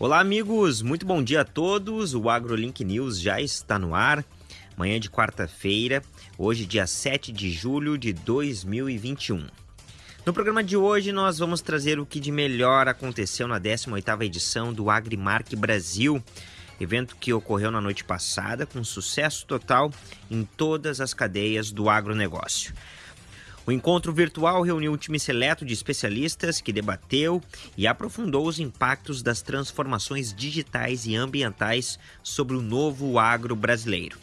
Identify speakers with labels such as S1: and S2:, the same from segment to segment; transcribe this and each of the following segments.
S1: Olá, amigos, muito bom dia a todos. O AgroLink News já está no ar. Manhã de quarta-feira, hoje, dia 7 de julho de 2021. No programa de hoje, nós vamos trazer o que de melhor aconteceu na 18ª edição do Agrimark Brasil, evento que ocorreu na noite passada com sucesso total em todas as cadeias do agronegócio. O encontro virtual reuniu um time seleto de especialistas que debateu e aprofundou os impactos das transformações digitais e ambientais sobre o novo agro brasileiro.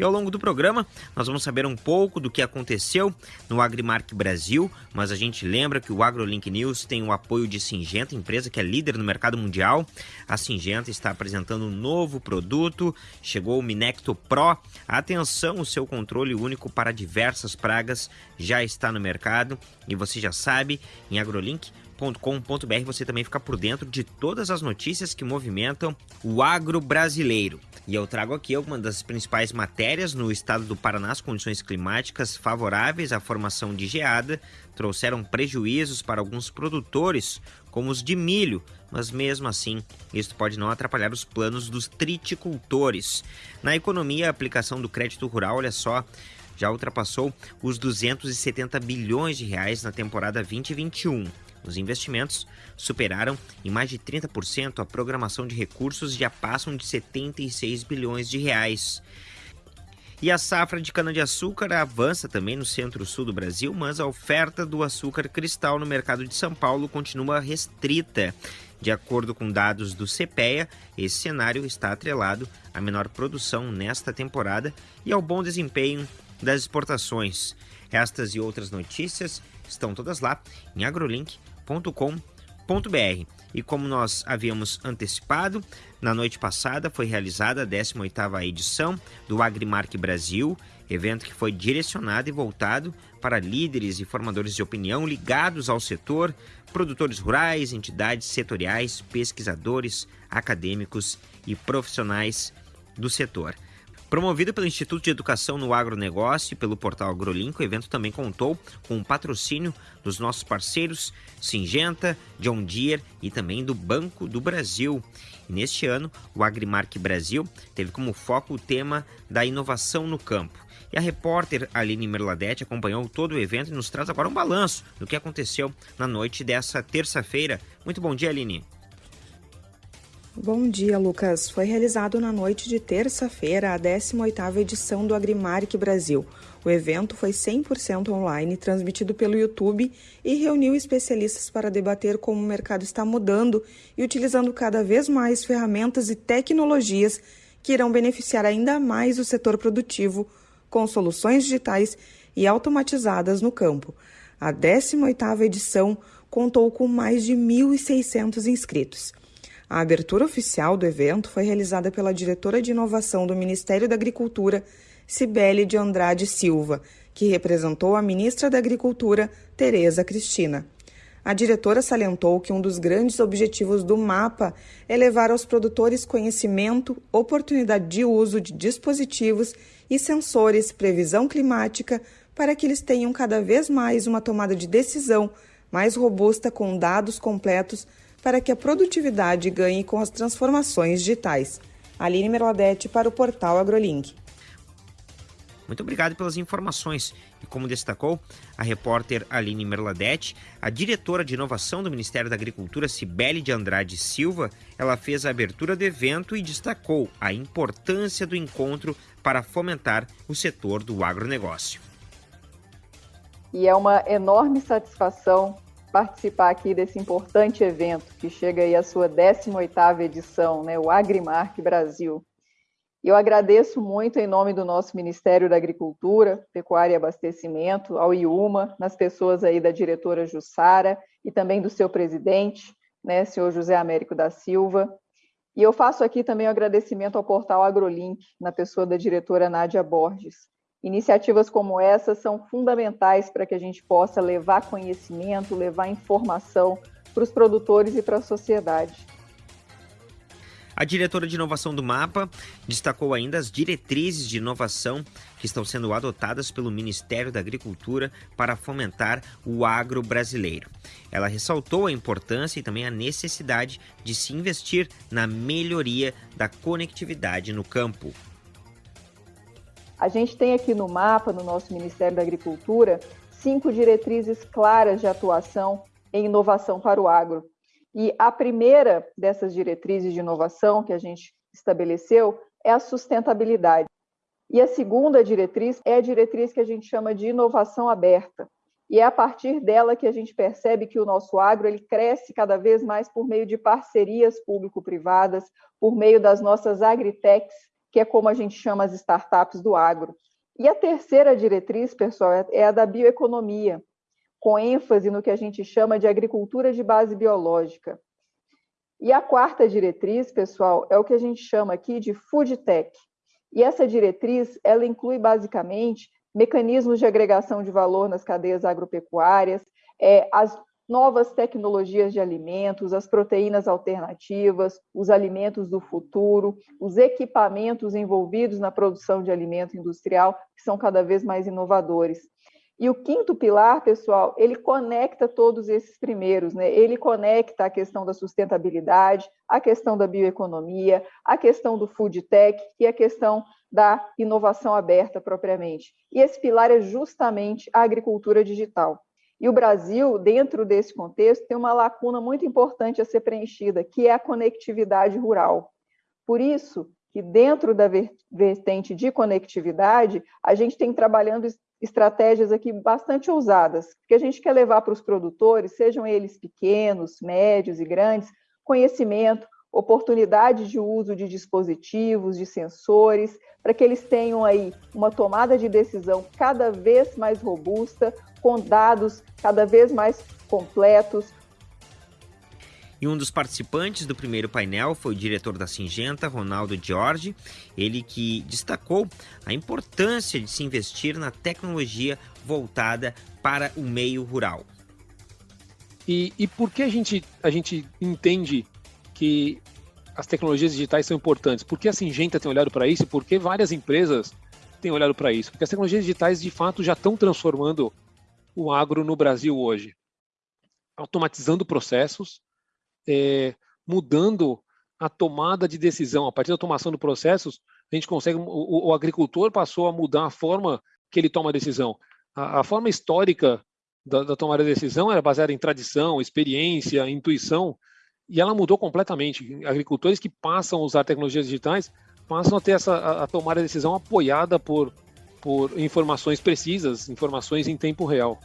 S1: E ao longo do programa, nós vamos saber um pouco do que aconteceu no Agrimark Brasil, mas a gente lembra que o AgroLink News tem o apoio de Singenta, empresa que é líder no mercado mundial. A Singenta está apresentando um novo produto, chegou o Minecto Pro. Atenção, o seu controle único para diversas pragas já está no mercado e você já sabe, em AgroLink com.br você também fica por dentro de todas as notícias que movimentam o agro brasileiro. E eu trago aqui algumas das principais matérias no estado do Paraná, as condições climáticas favoráveis à formação de geada trouxeram prejuízos para alguns produtores, como os de milho, mas mesmo assim, isso pode não atrapalhar os planos dos triticultores. Na economia, a aplicação do crédito rural, olha só, já ultrapassou os 270 bilhões de reais na temporada 2021. Os investimentos superaram em mais de 30% a programação de recursos e já passam de 76 bilhões de reais. E a safra de cana-de-açúcar avança também no centro-sul do Brasil, mas a oferta do açúcar cristal no mercado de São Paulo continua restrita. De acordo com dados do CPEA, esse cenário está atrelado à menor produção nesta temporada e ao bom desempenho das exportações. Estas e outras notícias estão todas lá em agrolink.com E como nós havíamos antecipado, na noite passada foi realizada a 18ª edição do Agrimark Brasil, evento que foi direcionado e voltado para líderes e formadores de opinião ligados ao setor, produtores rurais, entidades setoriais, pesquisadores, acadêmicos e profissionais do setor. Promovido pelo Instituto de Educação no Agronegócio e pelo portal AgroLink, o evento também contou com o patrocínio dos nossos parceiros Singenta, John Deere e também do Banco do Brasil. E neste ano, o Agrimark Brasil teve como foco o tema da inovação no campo. E a repórter Aline Merladete acompanhou todo o evento e nos traz agora um balanço do que aconteceu na noite dessa terça-feira. Muito bom dia, Aline.
S2: Bom dia, Lucas. Foi realizado na noite de terça-feira a 18ª edição do Agrimark Brasil. O evento foi 100% online, transmitido pelo YouTube e reuniu especialistas para debater como o mercado está mudando e utilizando cada vez mais ferramentas e tecnologias que irão beneficiar ainda mais o setor produtivo com soluções digitais e automatizadas no campo. A 18ª edição contou com mais de 1.600 inscritos. A abertura oficial do evento foi realizada pela diretora de inovação do Ministério da Agricultura, Cibele de Andrade Silva, que representou a ministra da Agricultura, Tereza Cristina. A diretora salientou que um dos grandes objetivos do MAPA é levar aos produtores conhecimento, oportunidade de uso de dispositivos e sensores, previsão climática, para que eles tenham cada vez mais uma tomada de decisão mais robusta com dados completos para que a produtividade ganhe com as transformações digitais. Aline Merladete para o portal AgroLink.
S1: Muito obrigado pelas informações. E como destacou a repórter Aline Merladete, a diretora de inovação do Ministério da Agricultura, Cibele de Andrade Silva, ela fez a abertura do evento e destacou a importância do encontro para fomentar o setor do agronegócio.
S3: E é uma enorme satisfação participar aqui desse importante evento que chega aí à sua 18ª edição, né, o Agrimark Brasil. Eu agradeço muito em nome do nosso Ministério da Agricultura, Pecuária e Abastecimento, ao IUMA, nas pessoas aí da diretora Jussara e também do seu presidente, né, senhor José Américo da Silva. E eu faço aqui também o um agradecimento ao portal AgroLink, na pessoa da diretora Nádia Borges, Iniciativas como essa são fundamentais para que a gente possa levar conhecimento, levar informação para os produtores e para a sociedade.
S1: A diretora de inovação do MAPA destacou ainda as diretrizes de inovação que estão sendo adotadas pelo Ministério da Agricultura para fomentar o agro brasileiro. Ela ressaltou a importância e também a necessidade de se investir na melhoria da conectividade no campo.
S3: A gente tem aqui no mapa, no nosso Ministério da Agricultura, cinco diretrizes claras de atuação em inovação para o agro. E a primeira dessas diretrizes de inovação que a gente estabeleceu é a sustentabilidade. E a segunda diretriz é a diretriz que a gente chama de inovação aberta. E é a partir dela que a gente percebe que o nosso agro ele cresce cada vez mais por meio de parcerias público-privadas, por meio das nossas agritechs, que é como a gente chama as startups do agro. E a terceira diretriz, pessoal, é a da bioeconomia, com ênfase no que a gente chama de agricultura de base biológica. E a quarta diretriz, pessoal, é o que a gente chama aqui de food tech. E essa diretriz, ela inclui basicamente mecanismos de agregação de valor nas cadeias agropecuárias, é, as novas tecnologias de alimentos, as proteínas alternativas, os alimentos do futuro, os equipamentos envolvidos na produção de alimento industrial, que são cada vez mais inovadores. E o quinto pilar, pessoal, ele conecta todos esses primeiros, né? Ele conecta a questão da sustentabilidade, a questão da bioeconomia, a questão do food tech e a questão da inovação aberta propriamente. E esse pilar é justamente a agricultura digital. E o Brasil, dentro desse contexto, tem uma lacuna muito importante a ser preenchida, que é a conectividade rural. Por isso, que dentro da vertente de conectividade, a gente tem trabalhando estratégias aqui bastante ousadas, que a gente quer levar para os produtores, sejam eles pequenos, médios e grandes, conhecimento, oportunidade de uso de dispositivos, de sensores, para que eles tenham aí uma tomada de decisão cada vez mais robusta, com dados cada vez mais completos,
S1: e um dos participantes do primeiro painel foi o diretor da Singenta, Ronaldo Giorgi, ele que destacou a importância de se investir na tecnologia voltada para o meio rural.
S4: E, e por que a gente, a gente entende que as tecnologias digitais são importantes? Por que a Singenta tem olhado para isso? Por que várias empresas têm olhado para isso? Porque as tecnologias digitais, de fato, já estão transformando o agro no Brasil hoje. Automatizando processos, é, mudando a tomada de decisão. A partir da automação do processos, a gente consegue. O, o agricultor passou a mudar a forma que ele toma a decisão. A, a forma histórica da, da, tomada de decisão era baseada em tradição, experiência, intuição, e ela mudou completamente. Agricultores que passam a usar tecnologias digitais passam a ter essa a, a tomar a decisão apoiada por, por informações precisas, informações em tempo real.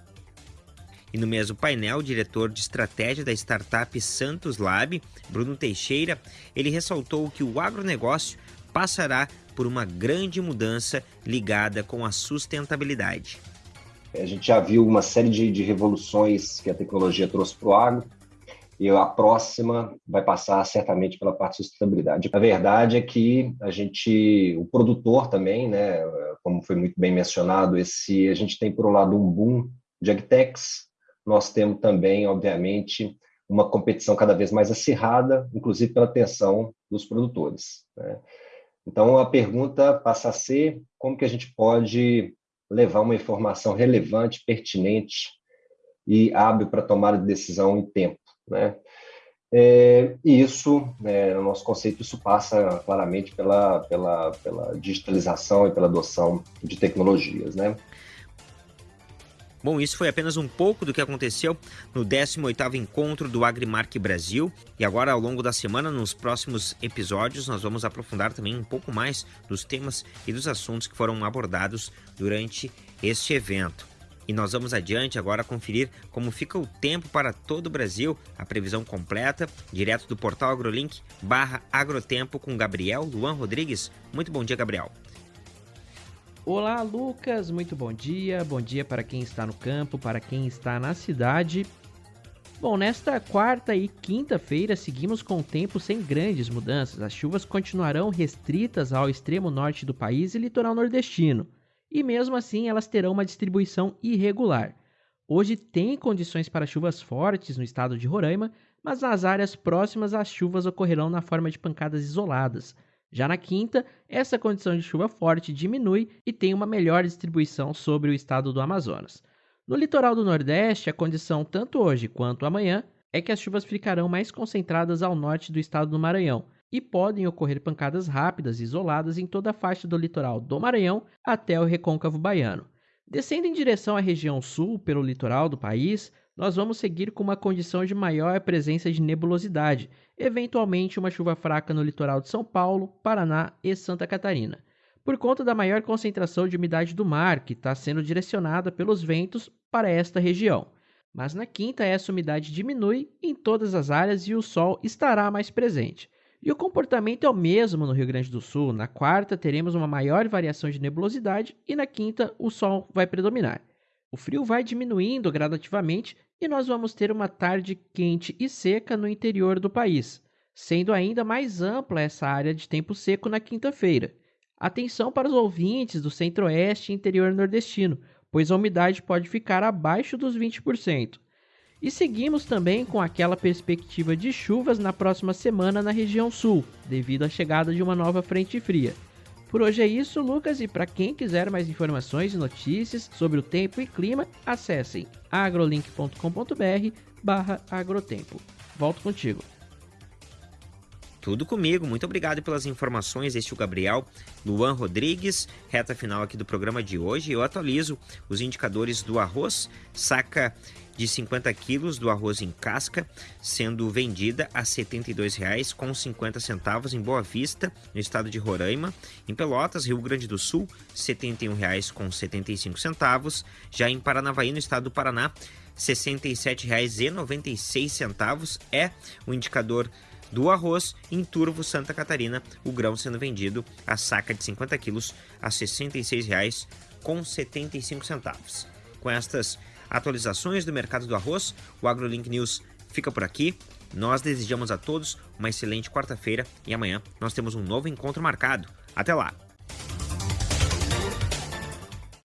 S1: E no mesmo painel, o diretor de estratégia da startup Santos Lab, Bruno Teixeira, ele ressaltou que o agronegócio passará por uma grande mudança ligada com a sustentabilidade.
S5: A gente já viu uma série de, de revoluções que a tecnologia trouxe para o agro, e a próxima vai passar certamente pela parte de sustentabilidade. A verdade é que a gente, o produtor também, né, como foi muito bem mencionado, esse a gente tem por um lado um boom de agtechs, nós temos também, obviamente, uma competição cada vez mais acirrada, inclusive pela atenção dos produtores. Né? Então, a pergunta passa a ser como que a gente pode levar uma informação relevante, pertinente e hábil para tomar de decisão em tempo. Né? É, e isso, né, no nosso conceito, isso passa claramente pela, pela, pela digitalização e pela adoção de tecnologias. Né?
S1: Bom, isso foi apenas um pouco do que aconteceu no 18º encontro do Agrimark Brasil. E agora, ao longo da semana, nos próximos episódios, nós vamos aprofundar também um pouco mais dos temas e dos assuntos que foram abordados durante este evento. E nós vamos adiante agora conferir como fica o tempo para todo o Brasil, a previsão completa, direto do portal AgroLink barra Agrotempo com Gabriel Luan Rodrigues. Muito bom dia, Gabriel.
S6: Olá, Lucas, muito bom dia. Bom dia para quem está no campo, para quem está na cidade. Bom, nesta quarta e quinta-feira seguimos com o tempo sem grandes mudanças. As chuvas continuarão restritas ao extremo norte do país e litoral nordestino, e mesmo assim elas terão uma distribuição irregular. Hoje tem condições para chuvas fortes no estado de Roraima, mas nas áreas próximas as chuvas ocorrerão na forma de pancadas isoladas. Já na quinta, essa condição de chuva forte diminui e tem uma melhor distribuição sobre o estado do Amazonas. No litoral do Nordeste, a condição tanto hoje quanto amanhã é que as chuvas ficarão mais concentradas ao norte do estado do Maranhão e podem ocorrer pancadas rápidas e isoladas em toda a faixa do litoral do Maranhão até o recôncavo baiano. Descendo em direção à região sul, pelo litoral do país, nós vamos seguir com uma condição de maior presença de nebulosidade, eventualmente uma chuva fraca no litoral de São Paulo, Paraná e Santa Catarina, por conta da maior concentração de umidade do mar que está sendo direcionada pelos ventos para esta região. Mas na quinta, essa umidade diminui em todas as áreas e o sol estará mais presente. E o comportamento é o mesmo no Rio Grande do Sul. Na quarta, teremos uma maior variação de nebulosidade e na quinta, o sol vai predominar. O frio vai diminuindo gradativamente e nós vamos ter uma tarde quente e seca no interior do país, sendo ainda mais ampla essa área de tempo seco na quinta-feira. Atenção para os ouvintes do centro-oeste e interior nordestino, pois a umidade pode ficar abaixo dos 20%. E seguimos também com aquela perspectiva de chuvas na próxima semana na região sul, devido à chegada de uma nova frente fria. Por hoje é isso, Lucas, e para quem quiser mais informações e notícias sobre o tempo e clima, acessem agrolink.com.br agrotempo. Volto contigo.
S1: Tudo comigo. Muito obrigado pelas informações. Este é o Gabriel Luan Rodrigues, reta final aqui do programa de hoje. Eu atualizo os indicadores do arroz, saca de 50 quilos do arroz em casca, sendo vendida a R$ 72,50 em Boa Vista, no estado de Roraima. Em Pelotas, Rio Grande do Sul, R$ 71,75. Já em Paranavaí, no estado do Paraná, R$ 67,96 é o indicador do arroz em Turvo, Santa Catarina, o grão sendo vendido a saca de 50 quilos a R$ 66,75. Com estas atualizações do mercado do arroz, o AgroLink News fica por aqui. Nós desejamos a todos uma excelente quarta-feira e amanhã nós temos um novo encontro marcado. Até lá!